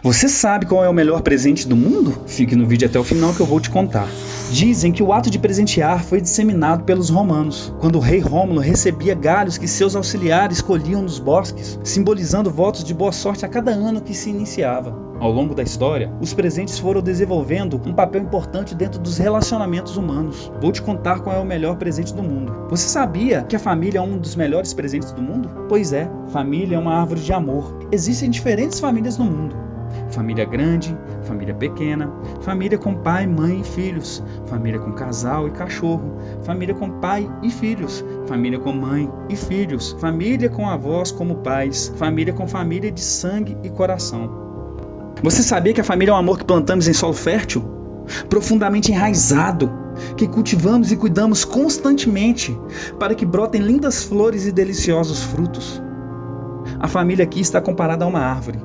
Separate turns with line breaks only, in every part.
Você sabe qual é o melhor presente do mundo? Fique no vídeo até o final que eu vou te contar. Dizem que o ato de presentear foi disseminado pelos romanos, quando o rei Rômulo recebia galhos que seus auxiliares colhiam nos bosques, simbolizando votos de boa sorte a cada ano que se iniciava. Ao longo da história, os presentes foram desenvolvendo um papel importante dentro dos relacionamentos humanos. Vou te contar qual é o melhor presente do mundo. Você sabia que a família é um dos melhores presentes do mundo? Pois é, família é uma árvore de amor. Existem diferentes famílias no mundo família grande, família pequena, família com pai, mãe e filhos, família com casal e cachorro, família com pai e filhos, família com mãe e filhos, família com avós como pais, família com família de sangue e coração. Você sabia que a família é um amor que plantamos em solo fértil? Profundamente enraizado, que cultivamos e cuidamos constantemente para que brotem lindas flores e deliciosos frutos. A família aqui está comparada a uma árvore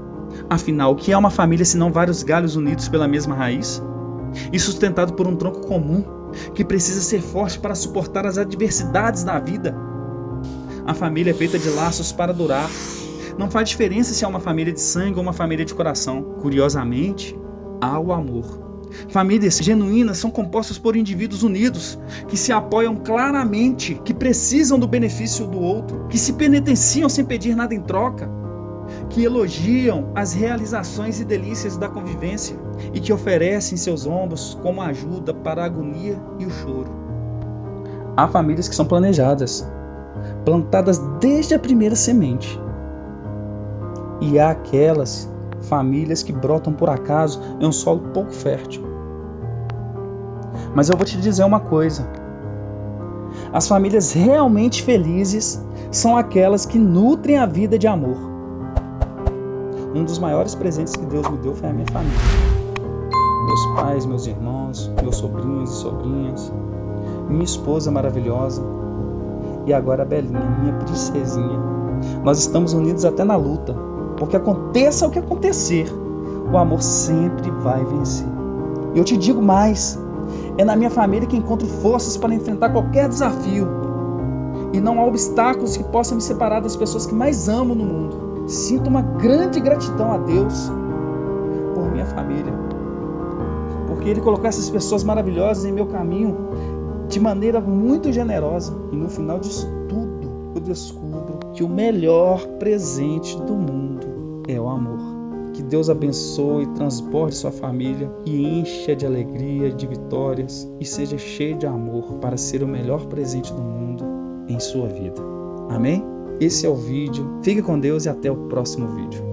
Afinal, o que é uma família se não vários galhos unidos pela mesma raiz? E sustentado por um tronco comum, que precisa ser forte para suportar as adversidades da vida. A família é feita de laços para durar. Não faz diferença se é uma família de sangue ou uma família de coração. Curiosamente, há o amor. Famílias genuínas são compostas por indivíduos unidos, que se apoiam claramente, que precisam do benefício do outro, que se penitenciam sem pedir nada em troca, que elogiam as realizações e delícias da convivência e que oferecem seus ombros como ajuda para a agonia e o choro. Há famílias que são planejadas, plantadas desde a primeira semente. E há aquelas famílias que brotam por acaso em um solo pouco fértil. Mas eu vou te dizer uma coisa: as famílias realmente felizes são aquelas que nutrem a vida de amor um dos maiores presentes que Deus me deu foi a minha família. Meus pais, meus irmãos, meus sobrinhos e sobrinhas, minha esposa maravilhosa e agora a Belinha, minha princesinha. Nós estamos unidos até na luta, porque aconteça o que acontecer, o amor sempre vai vencer. E eu te digo mais: é na minha família que encontro forças para enfrentar qualquer desafio. E não há obstáculos que possam me separar das pessoas que mais amo no mundo. Sinto uma grande gratidão a Deus por minha família. Porque Ele colocou essas pessoas maravilhosas em meu caminho de maneira muito generosa. E no final disso tudo, eu descubro que o melhor presente do mundo é o amor. Que Deus abençoe e transporte sua família e encha de alegria, de vitórias e seja cheio de amor para ser o melhor presente do mundo em sua vida. Amém? Esse é o vídeo. Fique com Deus e até o próximo vídeo.